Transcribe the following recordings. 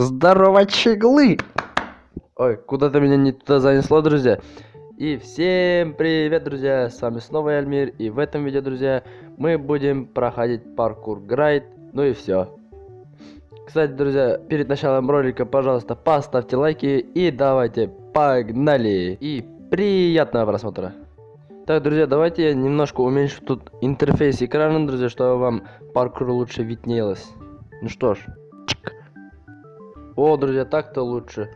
Здорово, чеглы! Ой, куда-то меня не туда занесло, друзья. И всем привет, друзья! С вами снова Альмир. И в этом видео, друзья, мы будем проходить паркур грайд. Ну и все. Кстати, друзья, перед началом ролика, пожалуйста, поставьте лайки и давайте погнали! И приятного просмотра! Так, друзья, давайте я немножко уменьшу тут интерфейс экрана, друзья, чтобы вам паркур лучше виднелось. Ну что ж. О, друзья, так-то лучше.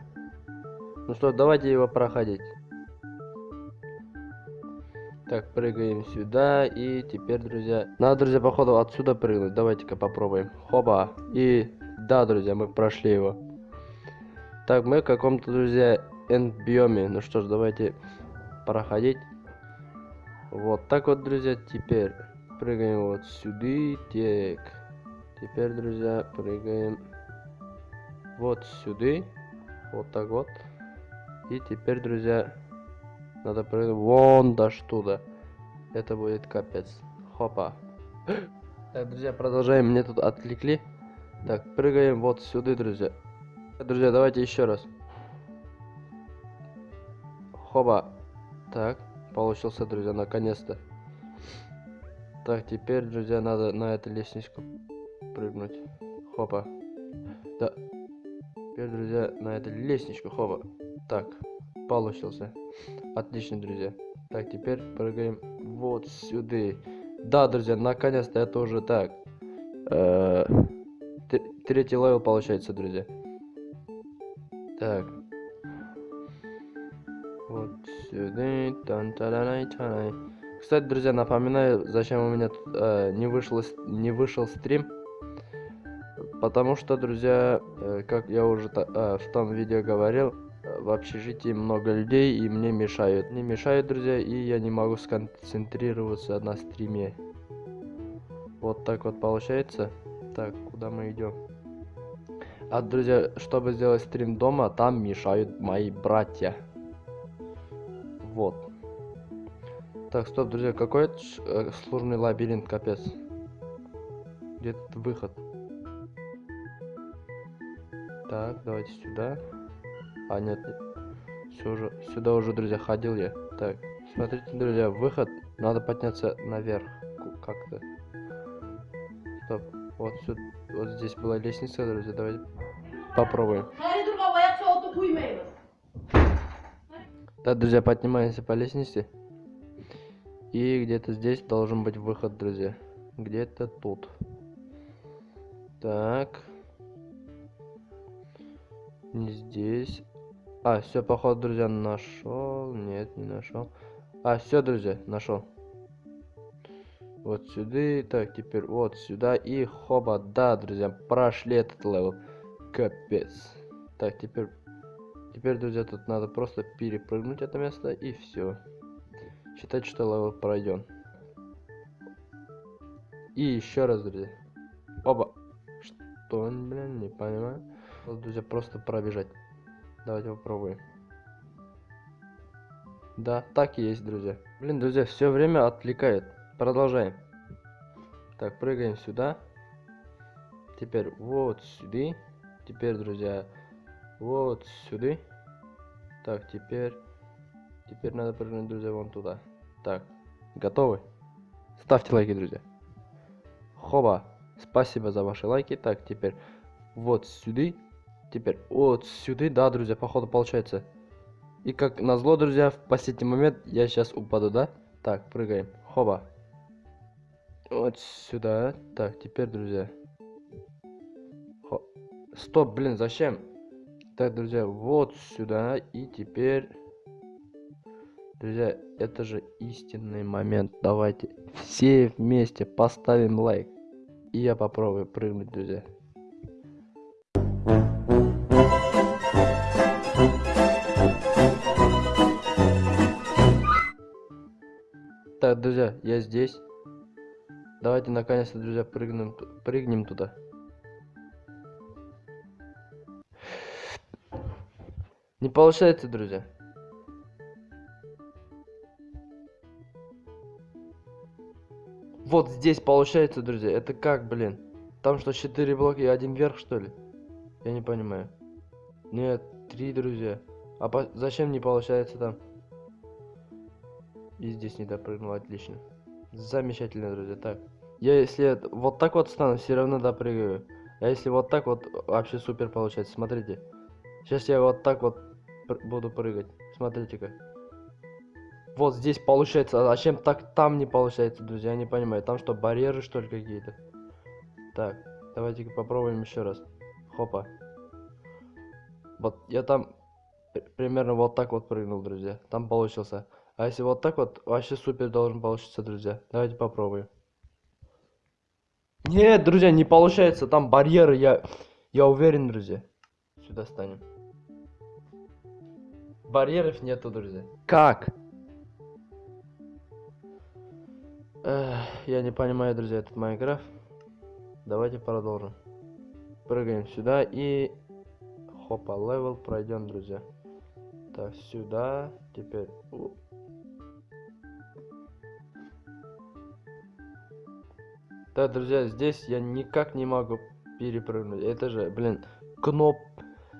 Ну что, давайте его проходить. Так, прыгаем сюда. И теперь, друзья... Надо, друзья, походу отсюда прыгнуть. Давайте-ка попробуем. Хоба. И... Да, друзья, мы прошли его. Так, мы в каком-то, друзья, энд-биоме. Ну что ж, давайте проходить. Вот так вот, друзья, теперь прыгаем вот сюда. Так. Теперь, друзья, прыгаем вот сюда. Вот так вот. И теперь, друзья, надо прыгнуть вон до туда. Это будет капец. Хопа. Так, друзья, продолжаем. Мне тут отвлекли. Так, прыгаем вот сюда, друзья. Друзья, давайте еще раз. Хоба. Так, получился, друзья, наконец-то. Так, теперь, друзья, надо на эту лестничку прыгнуть. Хопа. Да, Теперь, друзья, на эту лестничку. Хоба. Так, получился. Отлично, друзья. Так, теперь прыгаем вот сюда. Да, друзья, наконец-то это уже так. Э третий level получается, друзья. Так. Вот сюда. Тан -та -та Кстати, друзья, напоминаю, зачем у меня э, не, вышел, не вышел стрим. Потому что, друзья, э, как я уже э, в том видео говорил, э, в общежитии много людей и мне мешают. Не мешают, друзья, и я не могу сконцентрироваться на стриме. Вот так вот получается. Так, куда мы идем? А, друзья, чтобы сделать стрим дома, там мешают мои братья. Вот. Так, стоп, друзья, какой сложный лабиринт, капец. Где тут выход? Так, давайте сюда. А, нет, уже, сюда уже, друзья, ходил я. Так, смотрите, друзья, выход. Надо подняться наверх как-то. Стоп. Вот сюда, вот здесь была лестница, друзья, давайте попробуем. Так, друзья, поднимаемся по лестнице. И где-то здесь должен быть выход, друзья. Где-то тут. Так. Не здесь. А, все, походу, друзья, нашел. Нет, не нашел. А, все, друзья, нашел. Вот сюда. Так, теперь вот сюда. И хоба, да, друзья, прошли этот level. Капец. Так, теперь... Теперь, друзья, тут надо просто перепрыгнуть это место и все. Считать, что level пройден. И еще раз, друзья. Оба. Что, блин, не понимаю. Вот, друзья, просто пробежать. Давайте попробуем. Да, так и есть, друзья. Блин, друзья, все время отвлекает. Продолжаем. Так, прыгаем сюда. Теперь вот сюда. Теперь, друзья, вот сюда. Так, теперь... Теперь надо прыгнуть, друзья, вон туда. Так, готовы? Ставьте лайки, друзья. Хоба. Спасибо за ваши лайки. Так, теперь вот сюда. Теперь вот сюда, да, друзья, походу получается. И как назло, друзья, в последний момент я сейчас упаду, да? Так, прыгаем. Хоба. Вот сюда. Так, теперь, друзья. Хо. Стоп, блин, зачем? Так, друзья, вот сюда. И теперь... Друзья, это же истинный момент. Давайте все вместе поставим лайк. И я попробую прыгнуть, друзья. Друзья, я здесь. Давайте наконец-то, друзья, прыгнем, прыгнем туда. Не получается, друзья. Вот здесь получается, друзья. Это как, блин? Там что, 4 блока и один вверх, что ли? Я не понимаю. Нет, три, друзья. А по- зачем не получается там? И здесь не допрыгнул, отлично. Замечательно, друзья. Так. Я если вот так вот стану, все равно допрыгаю. А если вот так вот, вообще супер получается. Смотрите. Сейчас я вот так вот пр- буду прыгать. Смотрите-ка. Вот здесь получается, а зачем так там не получается, друзья? Я не понимаю. Там что, барьеры что ли какие-то? Так, давайте-ка попробуем еще раз. Хопа. Вот я там при- примерно вот так вот прыгнул, друзья. Там получился. А если вот так вот, вообще супер должен получиться, друзья. Давайте попробуем. Нет, друзья, не получается. Там барьеры, я, я уверен, друзья. Сюда станем. Барьеров нету, друзья. Как? Эх, я не понимаю, друзья, этот Minecraft. Давайте продолжим. Прыгаем сюда и... Хопа, level пройдем, друзья. Так, сюда. Теперь... Да, друзья, здесь я никак не могу перепрыгнуть. Это же, блин, кноп...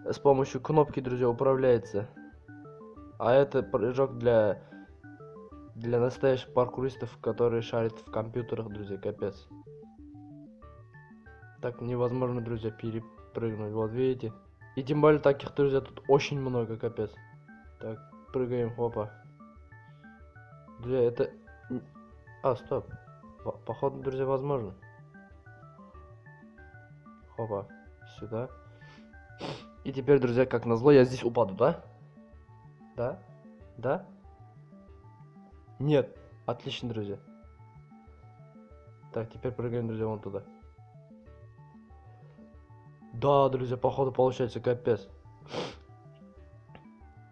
С помощью кнопки, друзья, управляется. А это прыжок для... Для настоящих паркуристов, которые шарят в компьютерах, друзья, капец. Так невозможно, друзья, перепрыгнуть. Вот видите? И тем более таких, друзья, тут очень много, капец. Так, прыгаем, хопа. Друзья, это... А, стоп. По- Походу, друзья, возможно. Хопа. Сюда. И теперь, друзья, как назло, я здесь упаду, да? Да? Да? Нет. Отлично, друзья. Так, теперь прыгаем, друзья, вон туда. Да, друзья, походу получается капец.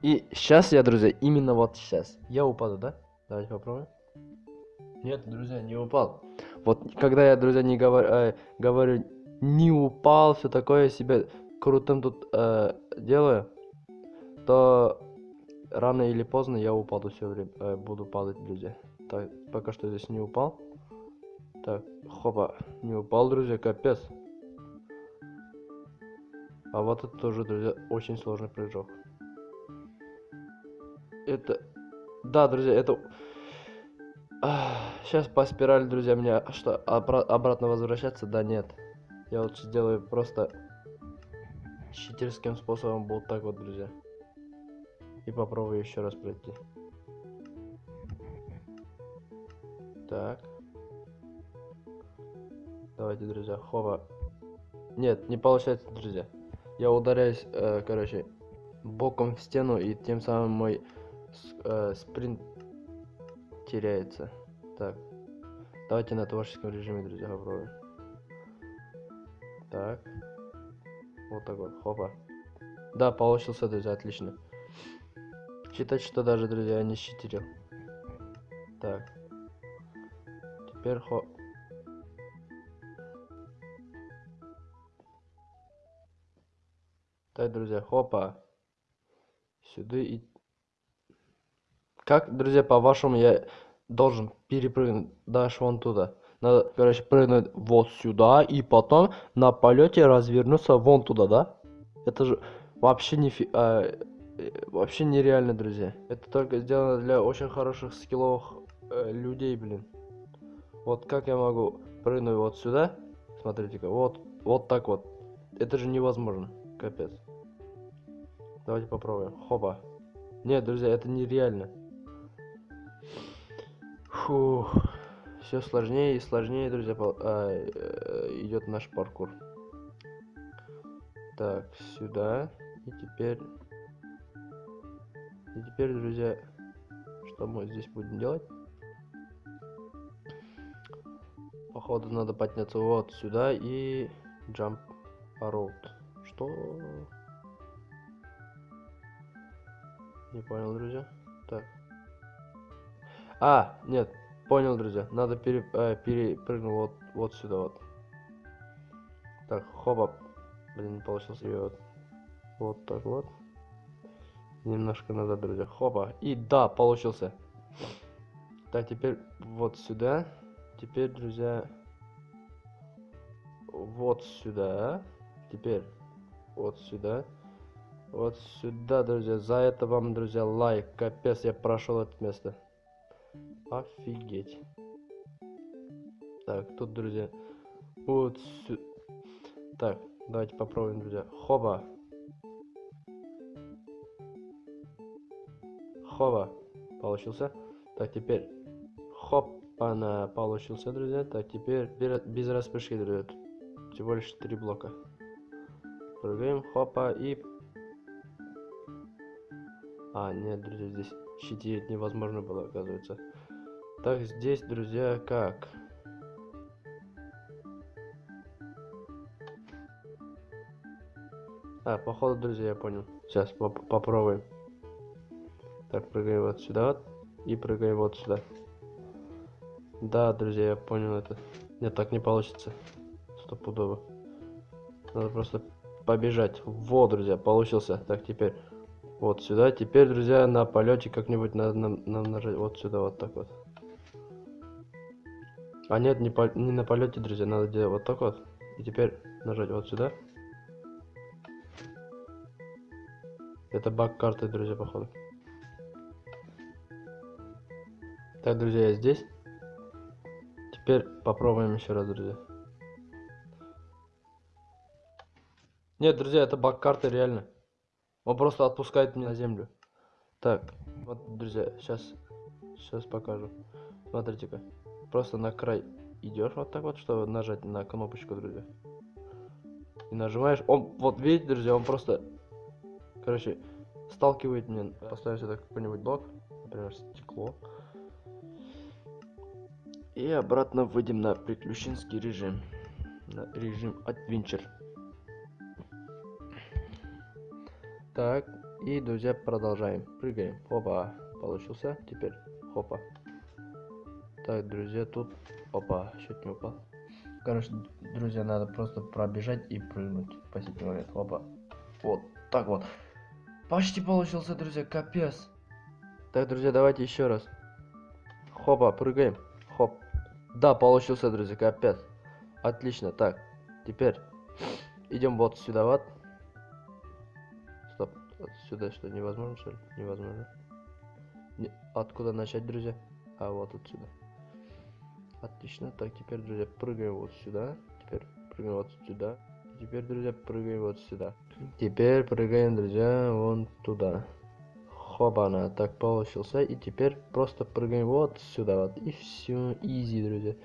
И сейчас я, друзья, именно вот сейчас. Я упаду, да? Давайте попробуем. Нет, друзья, не упал. Вот когда я, друзья, не говорю, э, говорю не упал, все такое, себя крутым тут э, делаю, то рано или поздно я упаду все время, э, буду падать, друзья. Так, пока что здесь не упал. Так, хопа, не упал, друзья, капец. А вот это тоже, друзья, очень сложный прыжок. Это... Да, друзья, это... Сейчас по спирали, друзья, мне что, обра- обратно возвращаться? Да нет. Я вот сделаю просто читерским способом вот так вот, друзья. И попробую еще раз пройти. Так. Давайте, друзья, хова. Нет, не получается, друзья. Я ударяюсь, э, короче, боком в стену, и тем самым мой э, спринт теряется. Так. Давайте на творческом режиме, друзья, попробуем. Так. Вот так вот, хопа. Да, получился, друзья, отлично. Считать, что даже, друзья, не щитерил. Так. Теперь хо... Так, друзья, хопа. Сюда и... Как, друзья, по-вашему, я должен перепрыгнуть дальше вон туда? Надо, короче, прыгнуть вот сюда и потом на полете развернуться вон туда, да? Это же вообще не фи... а, э, вообще нереально, друзья. Это только сделано для очень хороших скилловых э, людей, блин. Вот как я могу прыгнуть вот сюда? Смотрите-ка, вот, вот так вот. Это же невозможно. Капец. Давайте попробуем. Хопа. Нет, друзья, это нереально. Фух. Все сложнее и сложнее, друзья, а, э, идет наш паркур. Так, сюда. И теперь... И теперь, друзья, что мы здесь будем делать? Походу надо подняться вот сюда и jump road. Что? Не понял, друзья. Так. А, нет, понял, друзья. Надо пере, э, перепрыгнуть вот, вот сюда вот. Так, хопа. Блин, не получилось. И вот, вот так вот. Немножко назад, друзья. Хопа. И да, получился. Так, теперь вот сюда. Теперь, друзья, вот сюда. Теперь вот сюда. Вот сюда, друзья. За это вам, друзья, лайк. Капец, я прошел это место. Офигеть. Так, тут, друзья. Вот сюда. Так, давайте попробуем, друзья. Хоба. Хоба. Получился. Так, теперь. Хоп. Получился, друзья. Так, теперь без распрыжки, друзья. Всего лишь три блока. Прыгаем, хопа, и... А, нет, друзья, здесь щитить невозможно было, оказывается. Так, здесь, друзья, как? А, походу, друзья, я понял. Сейчас поп попробуем. Так, прыгаем вот сюда. И прыгаем вот сюда. Да, друзья, я понял это. Нет, так не получится. Стопудово. Надо просто побежать. Вот, друзья, получился. Так, теперь вот сюда. Теперь, друзья, на полете как-нибудь надо нам, нам нажать вот сюда, вот так вот. А нет, не, по, не на полете, друзья, надо делать вот так вот. И теперь нажать вот сюда. Это баг карты, друзья, походу. Так, друзья, я здесь. Теперь попробуем еще раз, друзья. Нет, друзья, это баг карты реально. Он просто отпускает меня на землю. Так, вот, друзья, сейчас, сейчас покажу. Смотрите-ка. Просто на край идешь вот так вот, чтобы нажать на кнопочку, друзья. И нажимаешь. Он, вот видите, друзья, он просто, короче, сталкивает меня. Поставим сюда какой-нибудь блок, например, стекло. И обратно выйдем на приключенский режим. На режим Adventure. Так, и, друзья, продолжаем. Прыгаем. Опа, получился. Теперь, хопа. Так, друзья, тут... Опа, чуть не упал. Короче, друзья, надо просто пробежать и прыгнуть последний момент. Опа. Вот, так вот. Почти получился, друзья, капец. Так, друзья, давайте еще раз. Хопа, прыгаем. Хоп. Да, получился, друзья, капец. Отлично. Так, теперь идем вот сюда вот. Отсюда что, невозможно, что ли? Невозможно. Не... Откуда начать, друзья? А, вот отсюда. Отлично. Так, теперь, друзья, прыгаем вот сюда. Теперь прыгаем вот сюда. Теперь, друзья, прыгаем вот сюда. Теперь прыгаем, друзья, вон туда. Хобана, так получился. И теперь просто прыгаем вот сюда вот. И все, изи, друзья.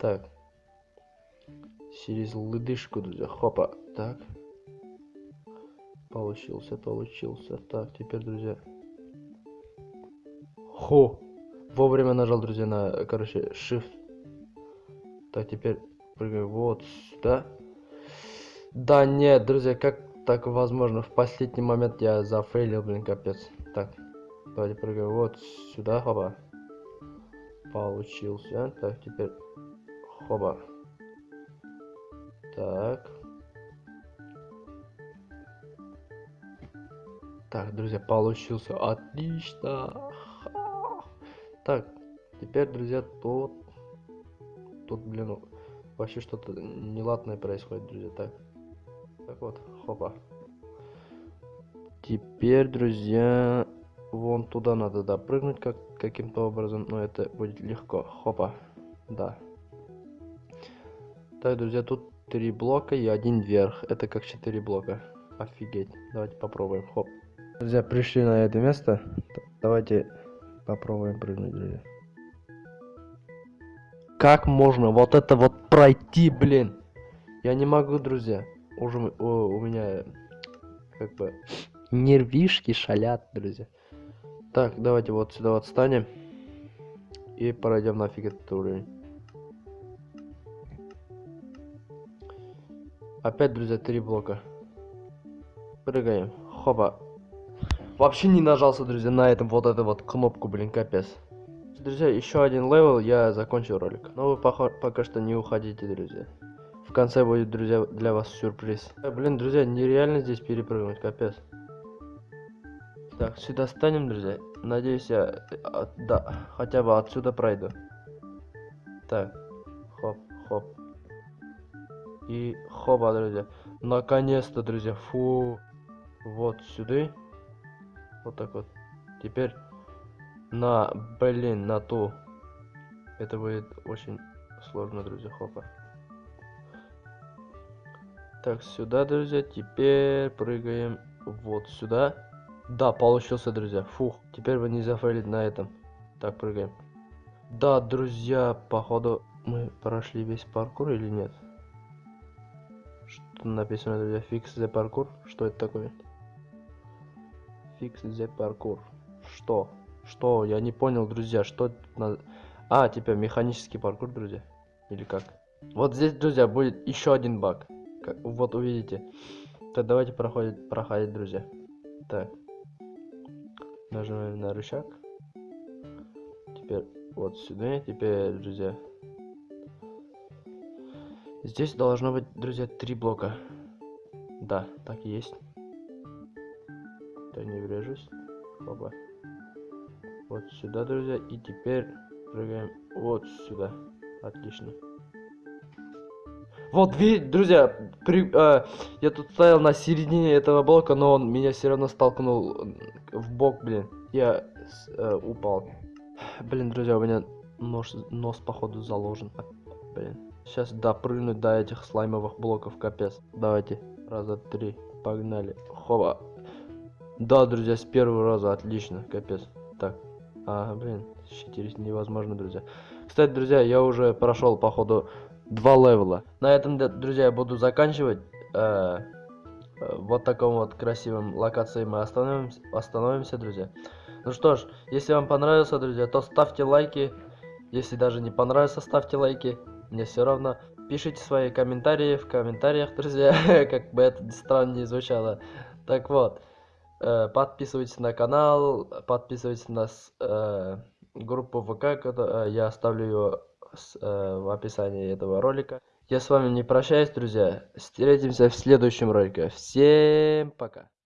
Так. Через лыдышку, друзья. Хопа. Так. Получился, получился. Так, теперь, друзья. Хо! Вовремя нажал, друзья, на, короче, shift. Так, теперь прыгаем вот сюда. Да нет, друзья, как так возможно? В последний момент я зафейлил, блин, капец. Так, давайте прыгаем вот сюда, хоба. Получился. Так, теперь хоба. Так. Так, друзья, получился. Отлично. Так, теперь, друзья, тут... Тут, блин, вообще что-то неладное происходит, друзья. Так, так вот, хопа. Теперь, друзья, вон туда надо допрыгнуть как каким-то образом, но это будет легко. Хопа, да. Так, друзья, тут три блока и один вверх. Это как четыре блока. Офигеть. Давайте попробуем. Хоп. Друзья, пришли на это место. Давайте попробуем прыгнуть, друзья. Как можно вот это вот пройти, блин? Я не могу, друзья. Уже о, у меня как бы нервишки шалят, друзья. Так, давайте вот сюда вот встанем. И пройдем нафиг этот уровень. Опять, друзья, три блока. Прыгаем. Хопа. Вообще не нажался, друзья, на этом вот эту вот кнопку, блин, капец. Друзья, еще один level, я закончил ролик. Но вы пока, что не уходите, друзья. В конце будет, друзья, для вас сюрприз. Э, блин, друзья, нереально здесь перепрыгнуть, капец. Так, сюда станем, друзья. Надеюсь, я, а, да, хотя бы отсюда пройду. Так, хоп, хоп. И хоба, друзья. Наконец-то, друзья. Фу. Вот сюда. Вот так вот. Теперь на, блин, на ту. Это будет очень сложно, друзья. Хопа. Так, сюда, друзья. Теперь прыгаем вот сюда. Да, получился, друзья. Фух. Теперь вы не зафейлить на этом. Так, прыгаем. Да, друзья, походу мы прошли весь паркур или нет? Что написано, друзья? Fix the паркур? Что это такое? Fix the паркур. Что? Что? Я не понял, друзья, что. А, типа механический паркур, друзья? Или как? Вот здесь, друзья, будет еще один баг. Как... Вот увидите. Так, давайте проходить, проходить, друзья. Так. Нажимаем на рычаг. Теперь вот сюда. Теперь, друзья. Здесь должно быть, друзья, три блока. Да, так и есть. Да не врежусь. Оба. Вот сюда, друзья. И теперь прыгаем вот сюда. Отлично. Вот, видите, друзья, при, э, я тут стоял на середине этого блока, но он меня все равно столкнул в бок, блин. Я э, упал. Блин, друзья, у меня нос, нос походу заложен. Блин. Сейчас допрыгнуть до этих слаймовых блоков, капец. Давайте, раза три, погнали. Хоба. Да, друзья, с первого раза, отлично, капец. Так, а, блин, щитерить невозможно, друзья. Кстати, друзья, я уже прошел, походу, два левела. На этом, друзья, я буду заканчивать. Э, э, вот таком вот красивом локации мы остановимся, остановимся, друзья. Ну что ж, если вам понравился, друзья, то ставьте лайки. Если даже не понравился, ставьте лайки. Мне все равно. Пишите свои комментарии в комментариях, друзья, как бы это странно не звучало. Так вот, подписывайтесь на канал, подписывайтесь на э, группу ВК, э, я оставлю ее э, в описании этого ролика. Я с вами не прощаюсь, друзья. Встретимся в следующем ролике. Всем пока.